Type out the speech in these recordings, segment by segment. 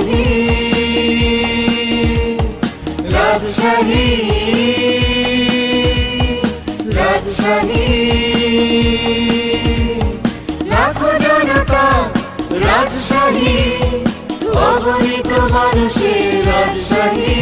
রাজশাহী রাজশাহী রাজশাহী লাখো জনতা রাজশাহী অগণিত মানুষের রাজশাহী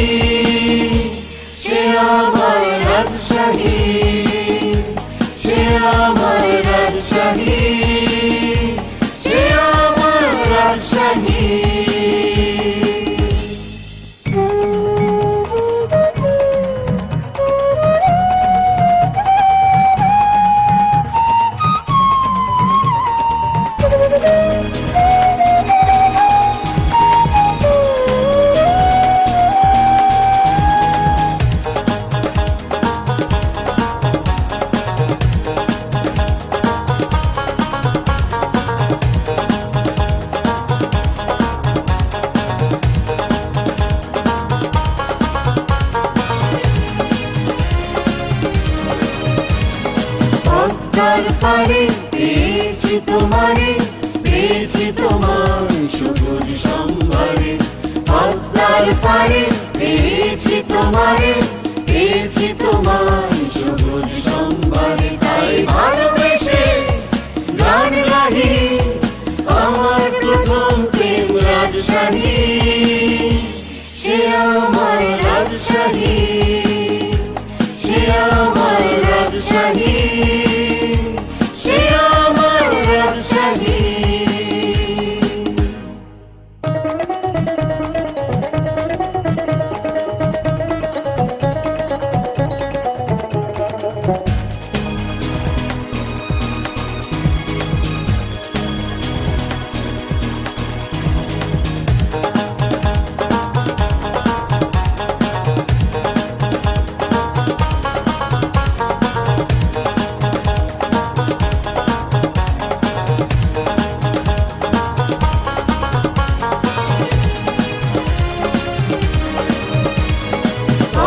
পারে, পেয়েছি তোমারে, পেয়েছি তোমার সবুজ সম্ভারে। পদ্মার পারে, পেয়েছি তোমারে, পেয়েছি তোমার সবুজ সম্ভারে। তাই ভালোবেসে গান গাহি, আমার প্রথম প্রেম রাজশাহী। সে আমার রাজশাহী।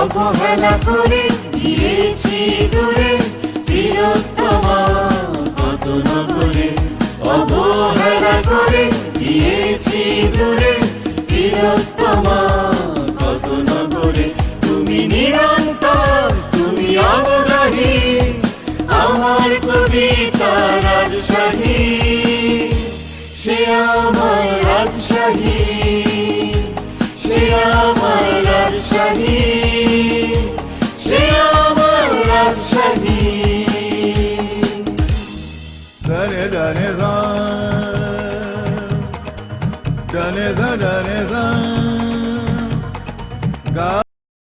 অবহেলা করে গিয়েছি দূরে, তিলোত্তমা কত নগরে, অবহেলা করে গিয়েছি দূরে, তিলোত্তমা কত নগরে, তুমি নিরন্তর, তুমি অবগাহী আমার কবিতা রাজশাহী, সে আমার রাজশাহী, সে আমার রাজশাহী। ne zarare